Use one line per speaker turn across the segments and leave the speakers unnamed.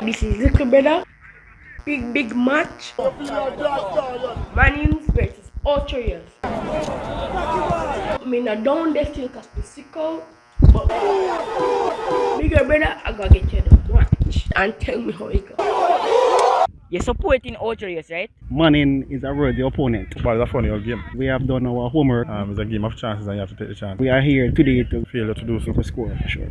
This is little brother. Big big match. Mannings versus Ulteriors. I mean I don't they still cast the sickle. But bigger brother, I gotta get you the match and tell me how it goes.
You're supporting Ulteriors, right?
Manning is a worthy opponent.
But it's a funny old game.
We have done our homework.
Um, it's a game of chances and you have to take the chance.
We are here today to
Failure to do so
for score for sure.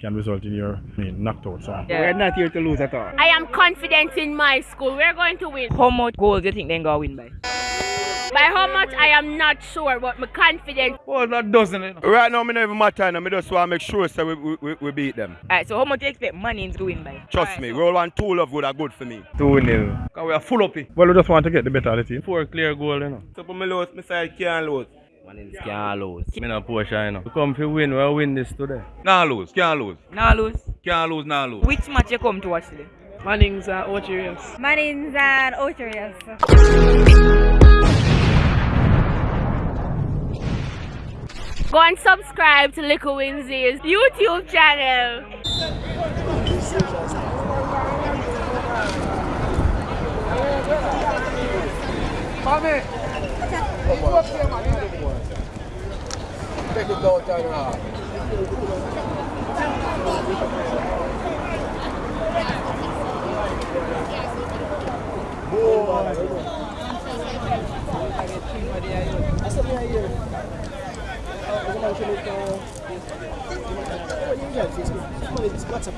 Can result in your I mean, knocked out. So.
Yeah.
We're not here to lose at all.
I am confident in my school. We're going to win.
How much goals do you think they're gonna win by?
By how much, I am not sure, but I'm confident.
Well, that doesn't it? Right now, me not even matter. I just want to make sure so we, we, we- we beat them.
Alright, so how much do you expect Mannings to win by?
Trust
Alright,
me,
so-
roll one two love would are good for me.
2 nil.
Because we are full up it.
Well, we just want to get the better of the team.
Four clear goal, you know. So for me lose, my side can't lose.
Man, can't lose.
Me not push, you know. We come to win, we'll win this today.
Nah lose, can't lose.
Nah lose.
Can't lose, nah lose.
Which match you come to watch today?
Mannings uh, are Ulteriors.
Marines and Ulteriors. Go and subscribe to Little Winsy's YouTube channel.
Teşekkür Doğucan abi. Bu Asal niya year. O zaman şöyle ito. Ano yung yan? Facebook. WhatsApp.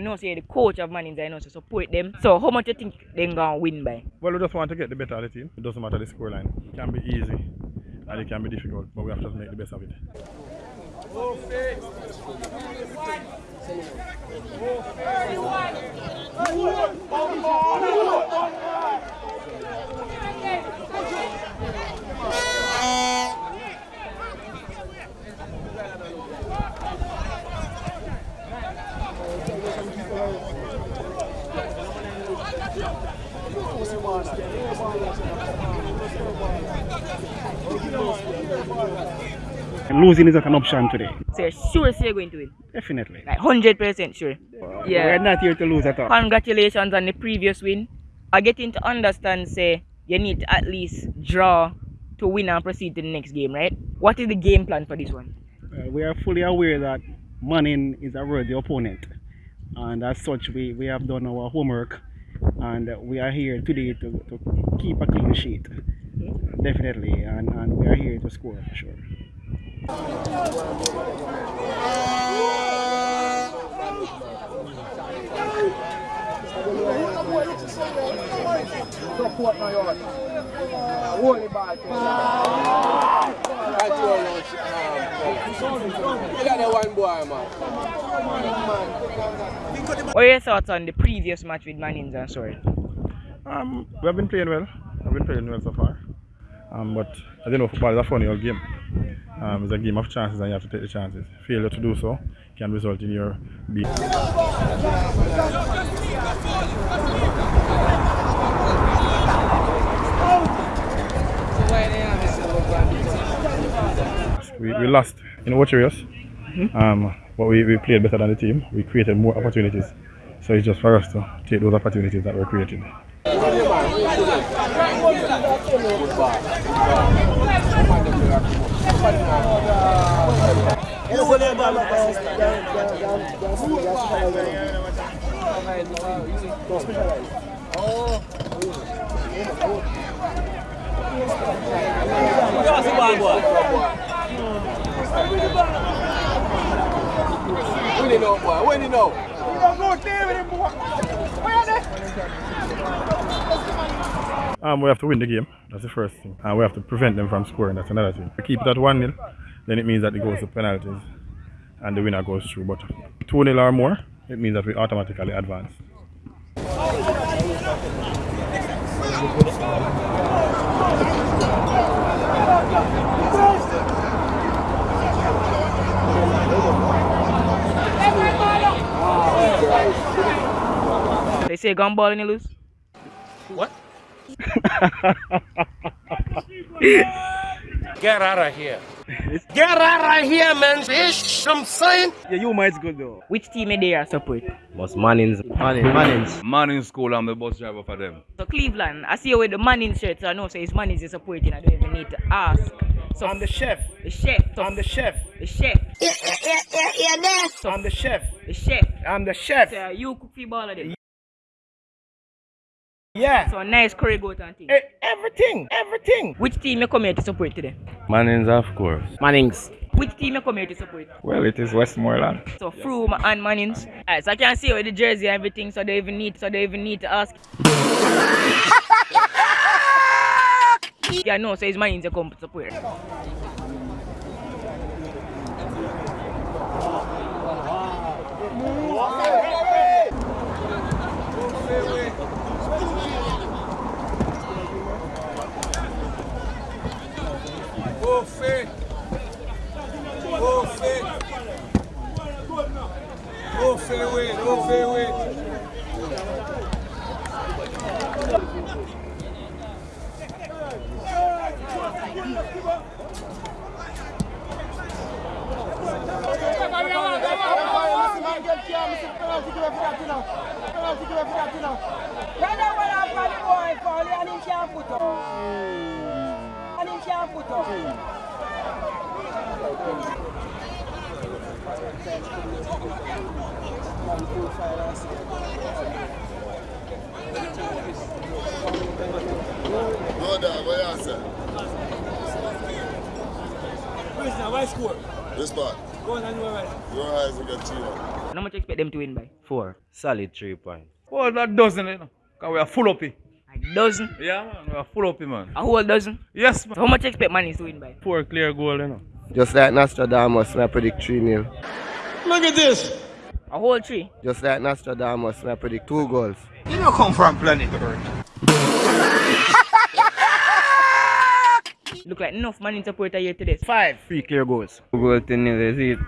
I know say the coach of Mannings, I know to support them. So how much you think they're gonna win by?
Well, we just want to get the better of the team. It doesn't matter the scoreline. It can be easy and it can be difficult, but we have to make the best of it.
And losing is not an option today.
So you're sure you're going to win?
Definitely.
Like hundred percent sure. Yeah, We're
not here to lose at all.
Congratulations on the previous win. I getting to understand say you need to at least draw to win and proceed to the next game, right? What is the game plan for this one?
Uh, we are fully aware that Manning is a worthy opponent. And as such, we, we have done our homework and we are here today to, to keep a clean sheet. Definitely. And, and we are here to score for sure.
What are your thoughts on the previous match with Mannings and Sorry?
Um, we have been playing well. I've been playing well so far. Um, but I don't know, football is a funny old game. Um, it's a game of chances and you have to take the chances. Failure to do so can result in your being. We, we lost in Warriors, um, but we, we played better than the team. We created more opportunities. So it's just for us to take those opportunities that were created. Mwen ane! Um, we have to win the game. That's the first thing. And we have to prevent them from scoring. That's another thing. We keep it at 1 0, then it means that it goes to penalties and the winner goes through. But 2 0 or more, it means that we automatically advance.
They say gun ball and you lose?
Get out of here. Get out of here, man, fish.
I'm saying?
Yeah, you might good though.
Which team are they support?
Most Mannings.
Manning, Mannings.
Manning school, I'm the bus driver for them.
So Cleveland, I see you with the Manning shirt, so I know so it's Manning is supporting. I don't even need to ask. So
I'm the chef.
the chef, so
I'm the chef.
the chef,
I'm the chef.
the chef.
I'm the chef.
So you cook the ball of them.
Yeah.
So nice curry goat and thing.
E- eh, everything, everything.
Which team you come here to support today?
Mannings, of course.
Mannings.
Which team you come here to support?
Well, it is Westmoreland.
So Frome and Mannings. Alright, so I can see with the jersey and everything, so they even need so they even need to ask. yeah, no, so it's Mannings you come to support.
Ofe. Ofe. Ofe we. Ofe we. This part. Your eyes will get cheated.
How much you expect them to win by?
Four. Solid three points.
Oh, that dozen, you know. Because we are full up here.
A dozen?
Yeah, man. We are full up here, man.
A whole dozen?
Yes,
So how much you expect Mannings to win by?
Four clear goal, you know.
Just like Nostradamus, I predict 3 0. Look at this.
A whole tree?
Just like Nostradamus, I predict 2 goals.
You don't come from planet Earth.
Look like enough Mannings supporter here today.
Five.
Three clear goals. Goal to nil, is it?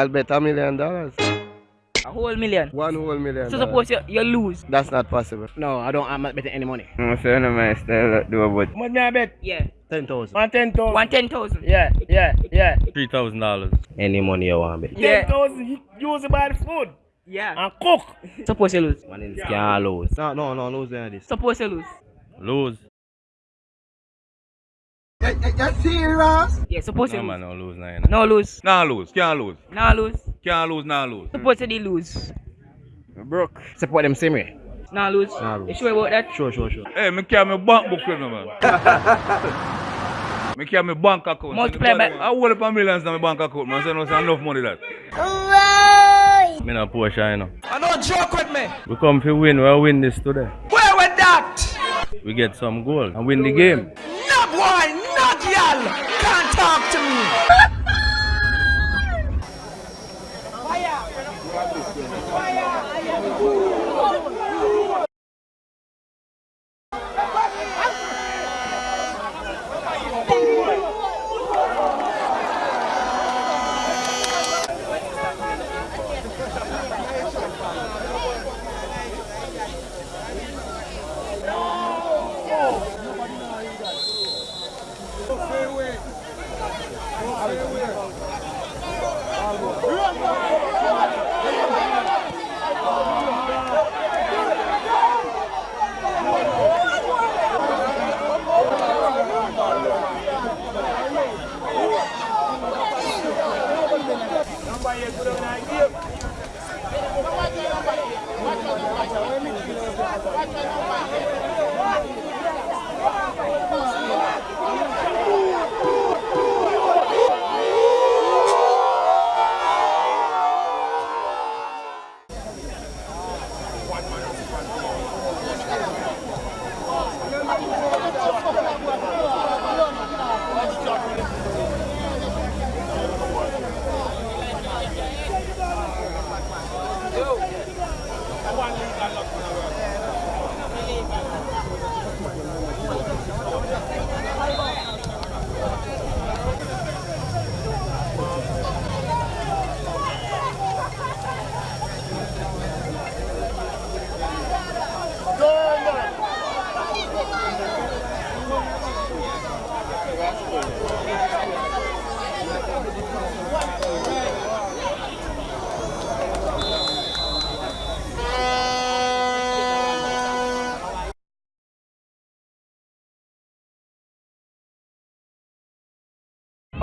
I'll bet a million dollars.
A whole million.
One whole million
So
dollars.
suppose you, you lose.
That's not possible.
No, I don't. I'm not betting any money.
I'm saying my style do about
How much me I bet?
Yeah.
10,000. One ten thousand.
One ten thousand.
Yeah, yeah, yeah.
three thousand dollars. Any money you want, to bet.
Yeah.
Ten thousand. Use it by the food
Yeah.
and cook.
Suppose you lose.
Mannings can't lose.
No, no, no, lose any of this.
Suppose you lose.
Lose.
Yeah, suppose you
No
lose.
no lose nine.
No lose.
Nah lose. Can't lose.
Nah lose.
Can't lose, nah lose.
Suppose you lose.
Broke. Support them same way.
Nah lose.
Nah lose.
You sure about that?
Sure, sure, sure.
Hey, me carry my bank book with me, man. me carry my bank account.
Multiply by-
I hold up a millions in my bank account, man. So no say enough money that.
Me no Porsche, you know.
I don't joke with me.
We come to win, we'll win this today.
Where with that?
We get some goal and win the game.
No boy, no girl can't talk to me.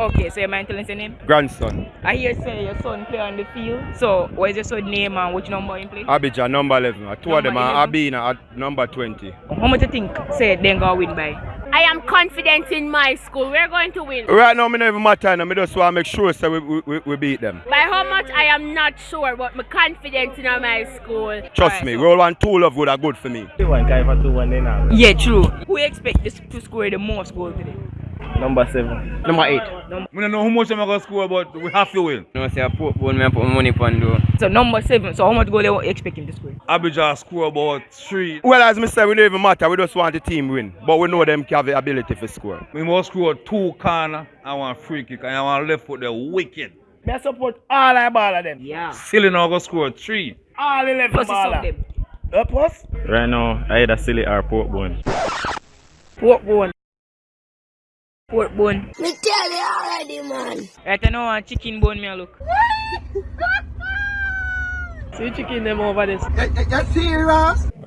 Okay, so your man telling us your name?
Grandson.
I hear say your son play on the field. So what is your son name and which number he play?
Abidjan number 11. Uh, Two of them
Number
are
11.
Abina at number 20.
How much you think say they gonna win by?
I am confident in my school. We're going to win.
Right now, me not even matter. now. Me just want to make sure so we, we, we- we beat them.
By how much I am not sure, but I'm confident in my school.
Trust me, roll one two love good are good for me.
Yeah, true. Who expect this to score the most goal today?
Number seven.
Number eight.
We don't know how much I'm going to score, but we have to win.
No, say I put bone, me I put money on do.
So number seven. So how much goal they expect him to score?
Abidjan score about three.
Well, as me say, we don't even matter. We just want the team win. But we know them have the ability to score.
We must score two corner and one free kick. And I want left foot there wicked.
Me support all I ball of them.
Yeah.
Silly now going to score three.
All 11
Plus some
baller.
them.
Up us?
Right now, I either silly or pork bone.
Pork bone. Pork bone.
Me tell you already, man.
Right I know want chicken bone me a look.
See chicken them over this.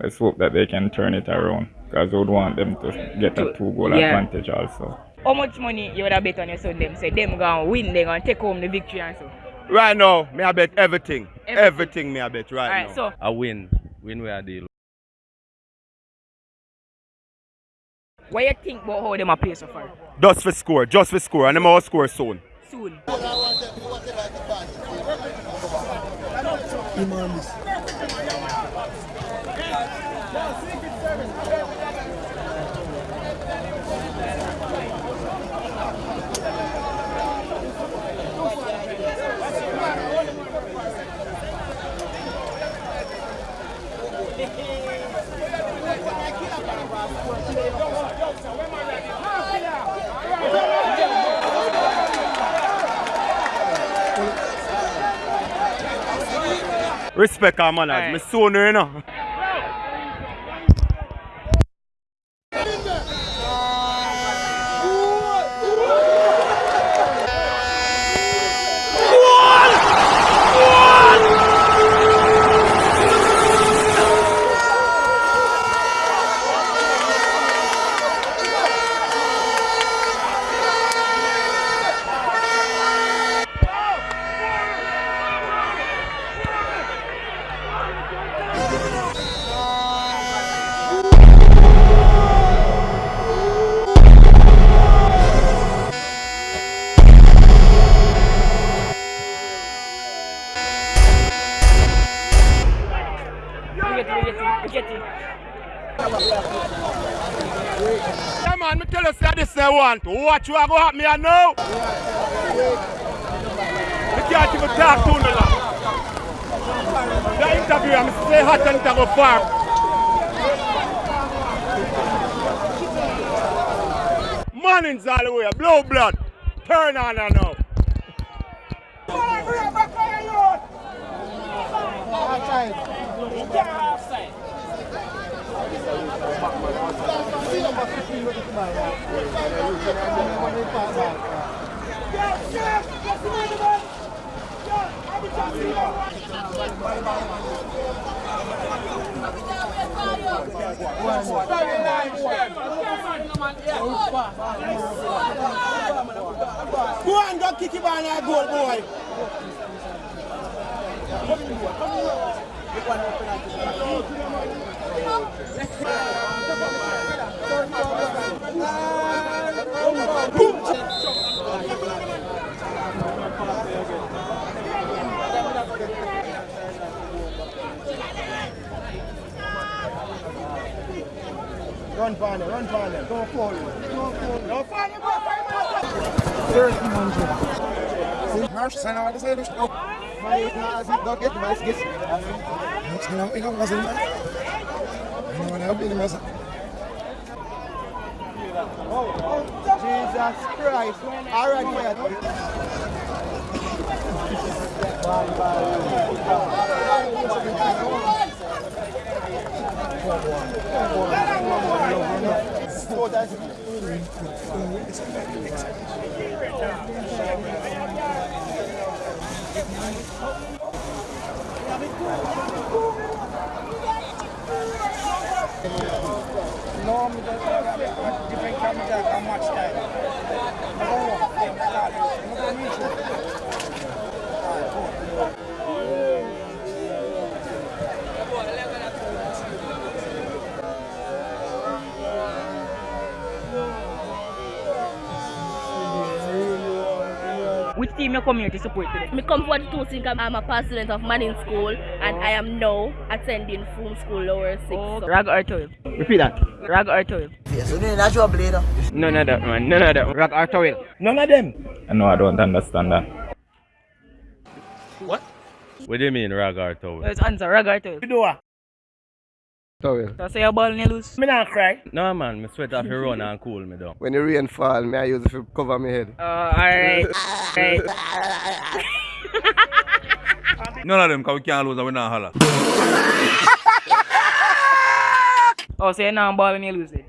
Let's hope that they can turn it around because I would want them to get a two goal
yeah.
advantage also.
How much money you would have bet on your son them? Say them gonna win, they gonna take home the victory and so.
Right now, me I bet everything.
Everything.
Everything, me I bet right
Alright,
now.
so
I win. Win where I deal.
What you think about how them a play so far?
Just for score, just for score. And them all score soon.
Soon.
Rispek għamalad, mis-sunir, no? Want. Watch you are going to happen here now. Me can't even talk to now. The interview, I'm stay hot and go far. Mornings all the way, blow blood. Turn on her now.
Go an go kiki ban a gol boy. Come here. Come here.
Run for them, run for them. Go forward. Go forward. Go forward, go forward. 1300. Marsh, sen har aldrig säger du. Nej, nej, don't get my skis. Ska jag inte ha sin? No, no, be the Jesus Christ. All right, that's No, me just different camera how much time. No, them start. No, no, me too.
Which team you come here to support today?
Me come for the two things. I'm a past student of Manning School and oh. I am now attending Frome School Lower 6. so-
Rag or 12?
Repeat that.
Rag or 12?
Yes, you need a natural blade.
None of that, man. None of that.
Rag or towel?
None of them.
I know I don't understand that.
What What do you mean, rag or towel?
Let's answer. Rag or 12?
You do what?
Towel.
So say your ball and you lose?
Me not cry.
No, man. Me sweat off your run and cool me down.
When the rain fall, me I use it to cover my head.
Uh, alright. Alright.
None of them, because we can't lose and we not holler.
Oh, so you're not ball and you lose it?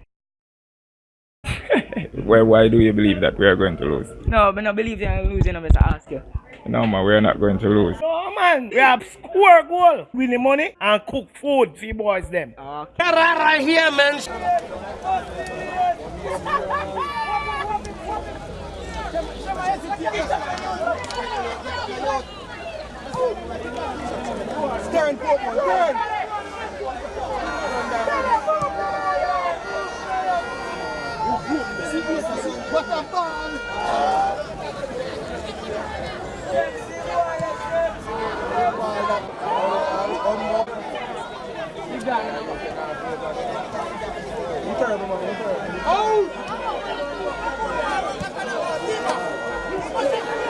Why, why do you believe that we are going to lose?
No, but no believe you're losing. I'm just ask you.
No, man, we are not going to lose.
No, man. We have score goal, win the money, and cook food for you boys them.
Okay.
Right here, man. Stern, Portman, turn. What the ball?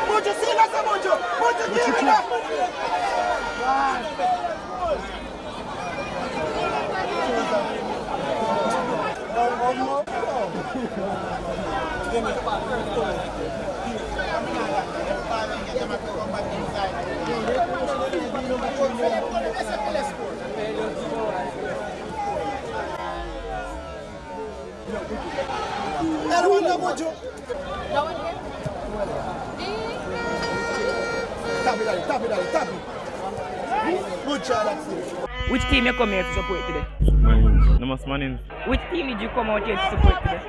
Mucho, sígase mucho. Mucho, sígase. Hermano, mucho. Tap it, Daddy, tap it, Daddy, tap it. Good shot, that's it.
Which team you come here to support today?
Manning. No must Manning.
Which team did you come out here to support today?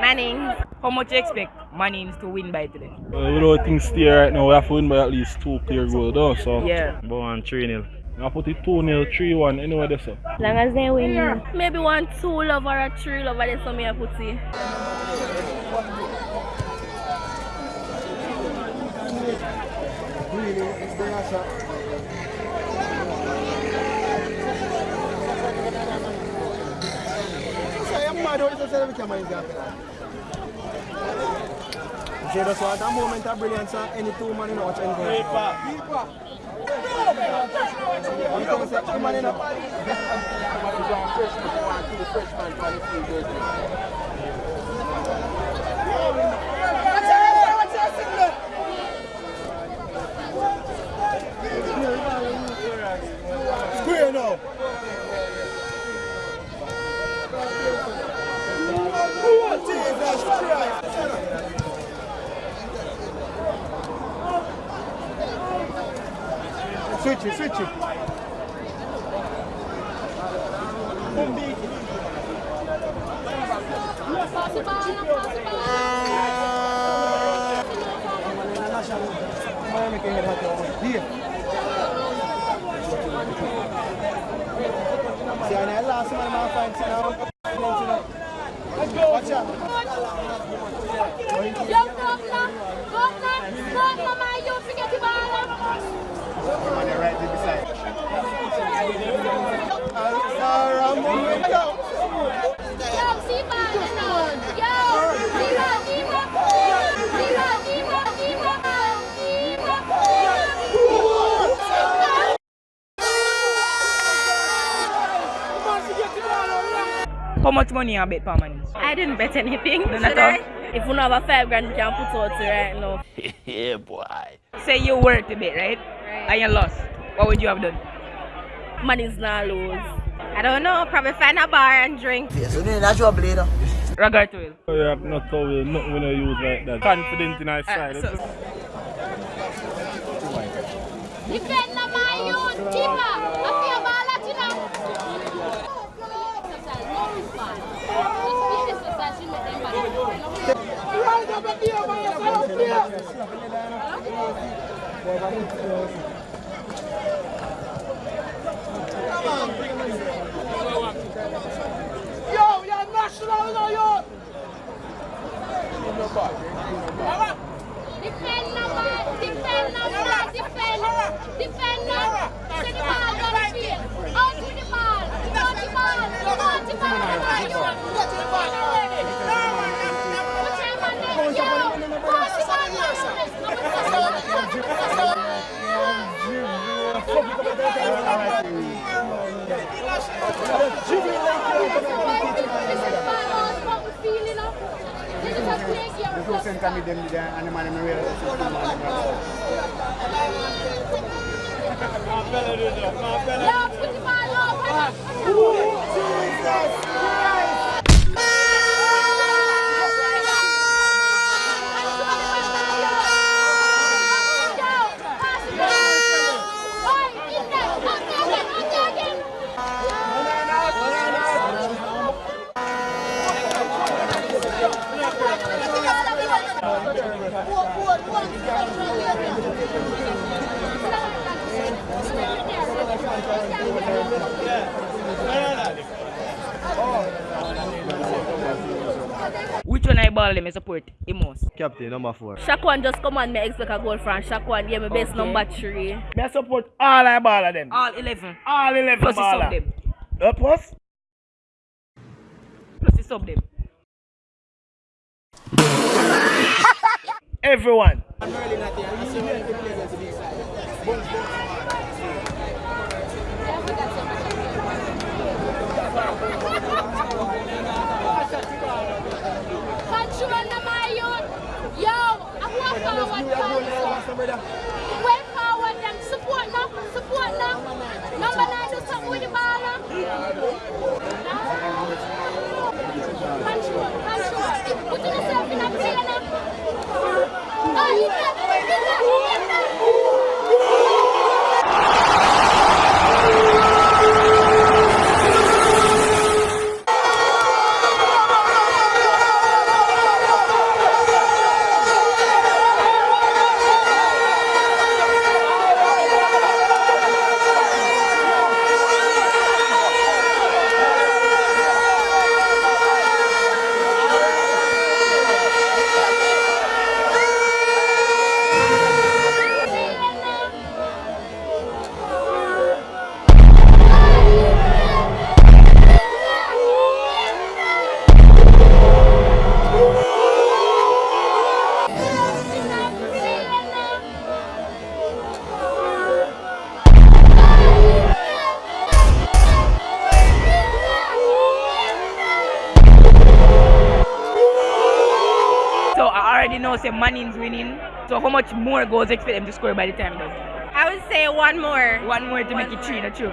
Manning.
How much you expect Mannings to win by today?
Uh, we don't think stay right now. We have to win by at least two clear goals, though. So
Yeah.
Go on 3 0.
I put it 2 0, 3 1, anyway, there, so.
As long as they win. Maybe one two love or a three love, that's what me I put in.
She just want a moment of brilliance and any two man in the watch anything. You come say, two man in the Square Switch it, switch it. Here.
See, and I last man I find sit down. Watch out.
Yo, governor, governor, governor, my youth, forget the ball.
Man, they're right. Yo.
Yo.
How much money you bet per man?
I didn't bet anything.
None at
should
all?
I? If you don't have a five grand, you can put out it right now.
yeah, boy. Say you were to bet, right? And you lost. What would you have done?
Money's not lose.
I don't know. Probably find a bar and drink.
Yes, you need a job later.
Ragar to
Oh, yeah, not how we, nothing we don't use like that. Confident in our side.
Defend na my youth, keeper. I feel ball at you now.
Right up at the over yourself, Yo, you're national now, yo.
Defend na my, defend na my, defend, defend na. Send the ball down the field. Out with the ball, out the ball, out the ball. My youth, put your man there. Yo, pass the ball Yo, put the ball
Which one I ball them I support the most?
Captain number four.
Shakwan just come on me expect a goal from Shakwan. Yeah, my best
Okay.
number three.
I support all I ball of them.
All 11.
All 11
Plus you sub them.
Uh, plus?
Plus you sub them.
Everyone.
Control na my youth. Yo, I walk
already know Manning's winning. So how much more goals expect them to score by the time though?
I would say one more.
One more to make it three, not true.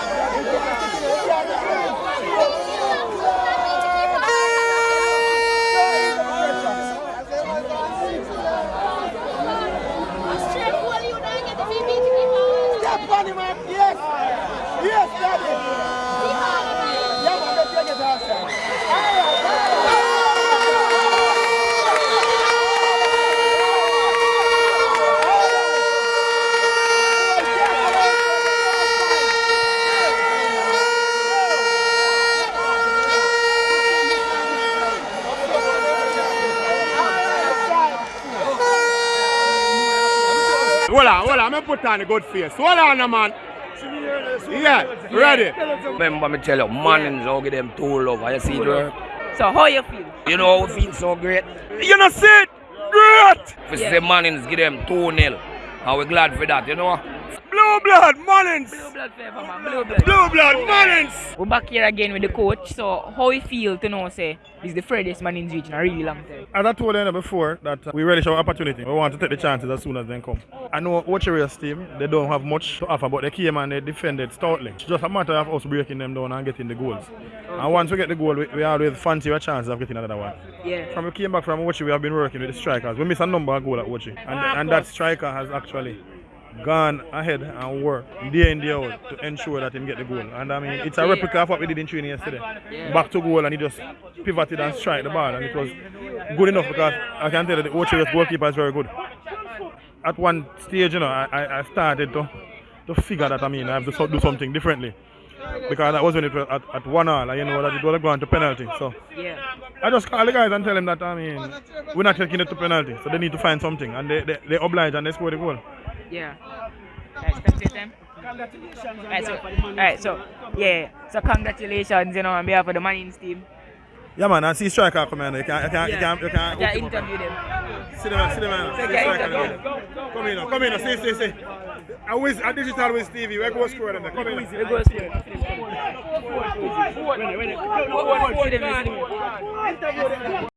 Hold on, hold on, I'm put on a good face. Hold on, man. Yeah, ready.
Remember me tell you, Mannings, I'll give them two love. You see it,
So how you feel?
You know, we feel so great.
You know, see it? Great!
We say Mannings give them 2 nil. And we're glad for that, you know.
Blue blood, Mullins.
Blue blood fever, man. Blue blood.
Blue blood, Mullins.
We're back here again with the coach. So how you feel to know, say, this is the furthest man in the region a really long time?
As I told them before, that uh, we relish our opportunity. We want to take the chances as soon as they come. I know Watcheria's team, they don't have much to offer, but they came and they defended stoutly. It's just a matter of us breaking them down and getting the goals. And once we get the goal, we, we always fancy a chance of getting another one.
Yeah.
From we came back from Watchi, we have been working with the strikers. We miss a number of goals at Watchi. And, and that striker has actually gone ahead and worked day in day out to ensure that he get the goal. And I mean, it's a replica of what we did in training yesterday. Back to goal and he just pivoted and strike the ball and it was good enough because I can tell you the Ocheria's goalkeeper is very good. At one stage, you know, I, I- started to, to figure that I mean I have to do something differently. Because that was when it was at, at one and you know that it was going to penalty. So
Yeah.
I just call the guys and tell them that I mean we're not taking it to penalty, so they need to find something, and they they, they oblige and they score the goal.
Yeah. Right, spend your time. Alright, so, alright, so, yeah. So, congratulations, you know, on behalf of the Mannings team.
Yeah, man, I see striker come in. You can you can you can you can.
Yeah, interview them.
Sit down, sit down.
So,
See
yeah,
striker
interview.
Come in, come in, see, see, see. I wish a digital with Stevie. Where go score them? Come in. now.
We go score.